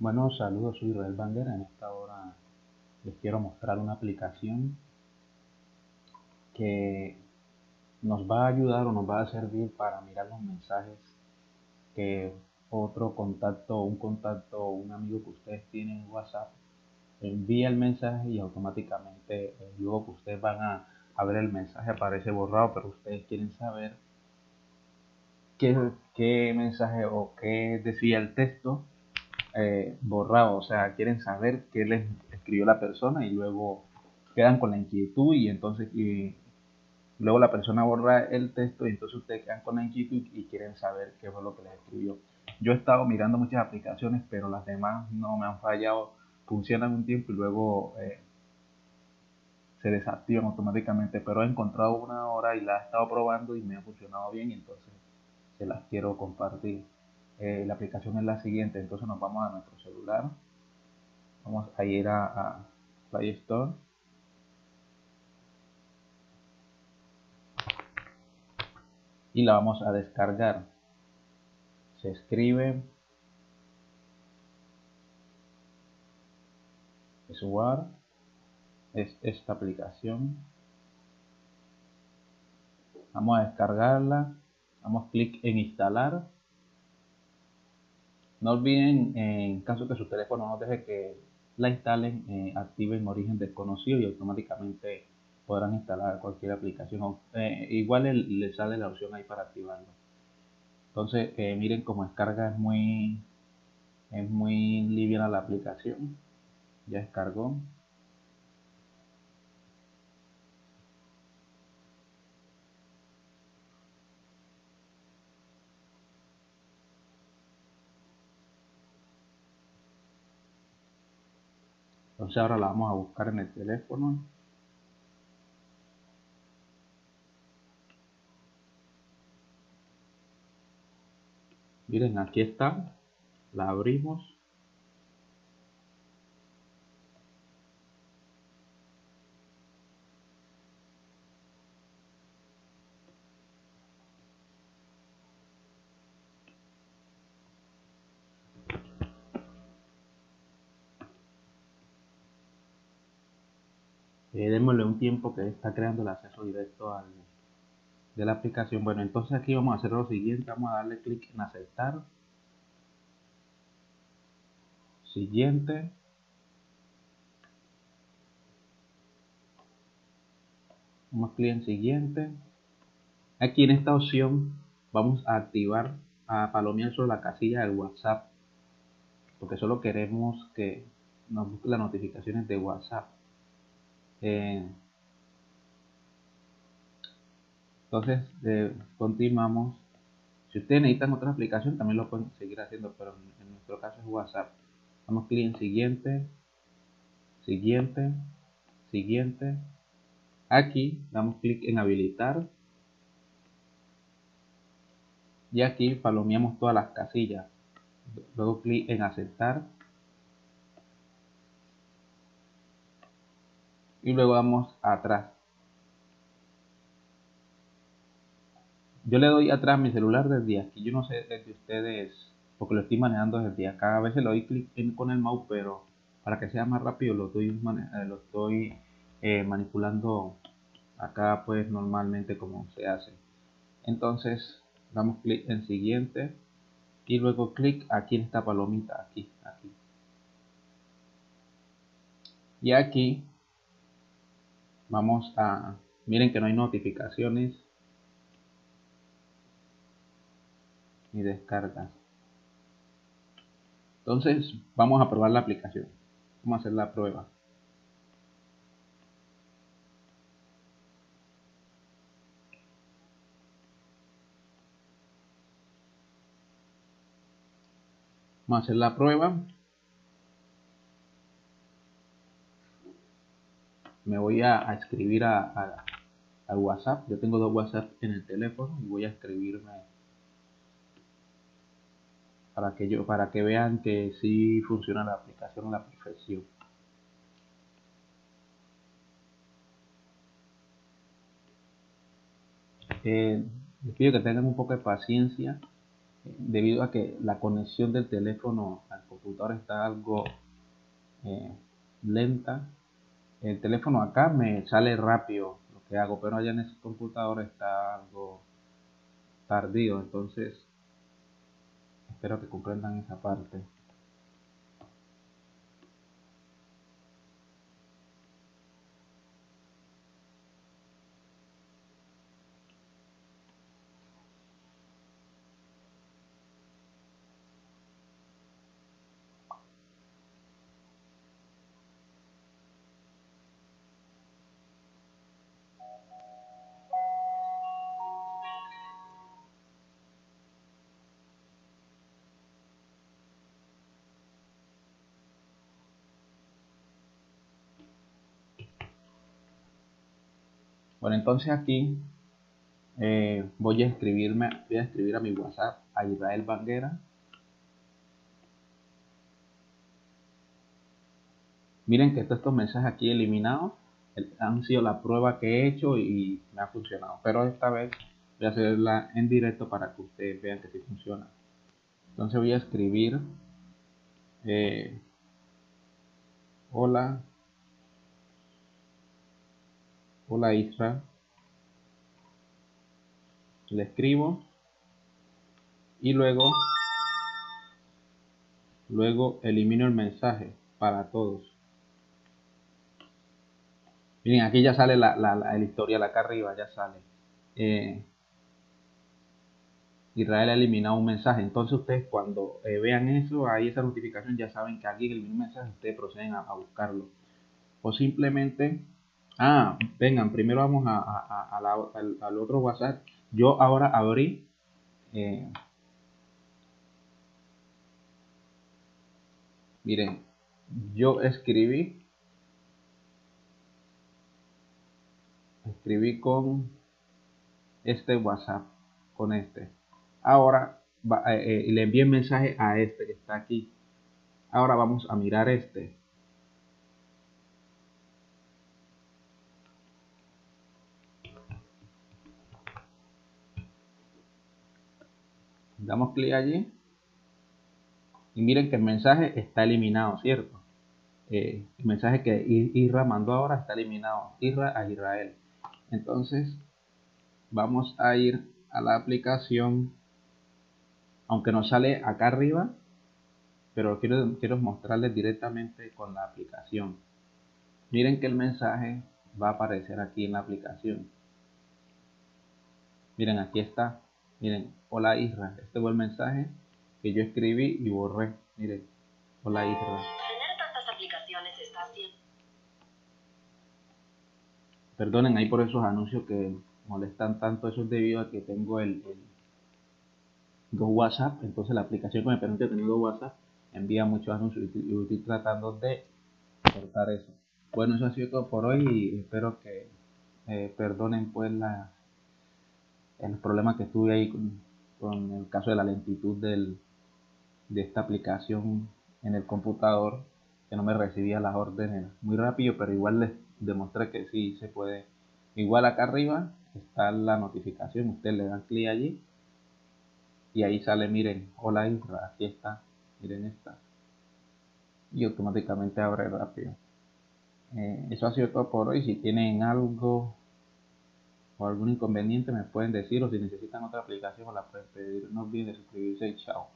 Bueno, saludos, soy Israel Bandera. En esta hora les quiero mostrar una aplicación que nos va a ayudar o nos va a servir para mirar los mensajes que otro contacto, un contacto, un amigo que ustedes tienen en WhatsApp envía el mensaje y automáticamente eh, luego que ustedes van a, ver el mensaje aparece borrado, pero ustedes quieren saber qué mensaje o qué decía el texto eh, borrado, o sea, quieren saber qué les escribió la persona y luego quedan con la inquietud y entonces y luego la persona borra el texto y entonces ustedes quedan con la inquietud y quieren saber qué fue lo que les escribió. Yo he estado mirando muchas aplicaciones, pero las demás no me han fallado, funcionan un tiempo y luego eh, se desactivan automáticamente, pero he encontrado una hora y la he estado probando y me ha funcionado bien entonces se las quiero compartir. Eh, la aplicación es la siguiente, entonces nos vamos a nuestro celular, vamos a ir a, Play Store, y la vamos a descargar. Se escribe. Sword, es esta aplicación. Vamos a descargarla, damos clic en instalar no olviden, en caso que su teléfono no deje que la instalen, eh, activen origen desconocido y automáticamente podrán instalar cualquier aplicación. Eh, igual le, sale la opción ahí para activarlo. Entonces, eh, miren cómo descarga es muy, es muy liviana la aplicación. Ya descargó. Entonces ahora la vamos a buscar en el teléfono. Miren, aquí está. La abrimos. Eh, démosle un tiempo que está creando el acceso directo al, de la aplicación. Bueno entonces aquí vamos a hacer lo siguiente. Vamos a darle clic en aceptar. Siguiente. Vamos clic en siguiente. Aquí en esta opción vamos a activar a palomear sobre la casilla del whatsapp porque solo queremos que nos busque las notificaciones de whatsapp eh, entonces, continuamos. Si ustedes necesitan otra aplicación, también lo pueden seguir haciendo, pero en, nuestro caso es WhatsApp. Damos clic en siguiente, siguiente, siguiente. Aquí damos clic en habilitar. Y aquí palomeamos todas las casillas. Luego clic en aceptar. Y luego vamos atrás. Yo le doy atrás mi celular desde aquí. Yo no sé desde ustedes, porque lo estoy manejando desde acá. A veces le doy clic con el mouse, pero para que sea más rápido lo estoy, eh, lo estoy eh, manipulando acá pues normalmente como se hace. Entonces damos clic en siguiente y luego clic aquí en esta palomita, aquí, aquí. Y aquí vamos a miren que no hay notificaciones. Ni descargas. Entonces vamos a probar la aplicación. Vamos a hacer la prueba. Vamos a hacer la prueba me voy a, escribir a, WhatsApp. Yo tengo dos WhatsApp en el teléfono y voy a escribirme para que yo para que vean que sí funciona la aplicación a la perfección. Eh, les pido que tengan un poco de paciencia eh, debido a que la conexión del teléfono al computadora está algo eh, lenta. El teléfono acá me sale rápido lo que hago, pero allá en ese computador está algo tardío, entonces espero que comprendan esa parte. Bueno, entonces aquí eh, voy a escribirme, voy a escribir a mi WhatsApp a Israel Banguera. Miren que estos mensajes aquí eliminados han sido la prueba que he hecho y me ha funcionado. Pero esta vez voy a hacerla en directo para que ustedes vean que sí funciona. Entonces voy a escribir eh, hola Hola Isra. Le escribo. Y luego, luego elimino el mensaje para todos. Miren, aquí ya sale la, la, la acá arriba, ya sale. Eh, Israel ha eliminado un mensaje. Entonces ustedes cuando eh, vean eso, ahí esa notificación, ya saben que alguien eliminó un mensaje, ustedes proceden a buscarlo. O simplemente Ah, vengan, primero vamos a, al, otro WhatsApp. Yo ahora abrí. Eh, miren, yo escribí. Escribí con este WhatsApp, con este. Ahora eh, eh, le envié mensaje a este que está aquí. Ahora vamos a mirar este. Damos clic allí y miren que el mensaje está eliminado, ¿cierto? Eh, el mensaje que Isra mandó ahora está eliminado, Isra a Israel. Entonces vamos a ir a la aplicación, aunque nos sale acá arriba, pero quiero, quiero mostrarles directamente con la aplicación. Miren que el mensaje va a aparecer aquí en la aplicación. Miren, aquí está. Miren, hola Isra. Este fue el mensaje que yo escribí y borré. Miren, hola Isra. Tener tantas aplicaciones está Perdonen ahí por esos anuncios que molestan tanto. Eso es debido a que tengo el, dos WhatsApp. Entonces la aplicación que me permite tener dos WhatsApp envía muchos anuncios y estoy tratando de cortar eso. Bueno, eso ha sido todo por hoy y espero que eh, perdonen pues la el problema que tuve ahí con, el caso de la lentitud del, de esta aplicación en el computador, que no me recibía las órdenes muy rápido, pero igual les demostré que sí se puede. Igual acá arriba está la notificación, ustedes le dan clic allí y ahí sale, miren, hola Isra, aquí está, miren esta. Y automáticamente abre rápido. Eh, eso ha sido todo por hoy. Si tienen algo o algún inconveniente me pueden decir o si necesitan otra aplicación la pueden pedir. No olviden suscribirse y chao.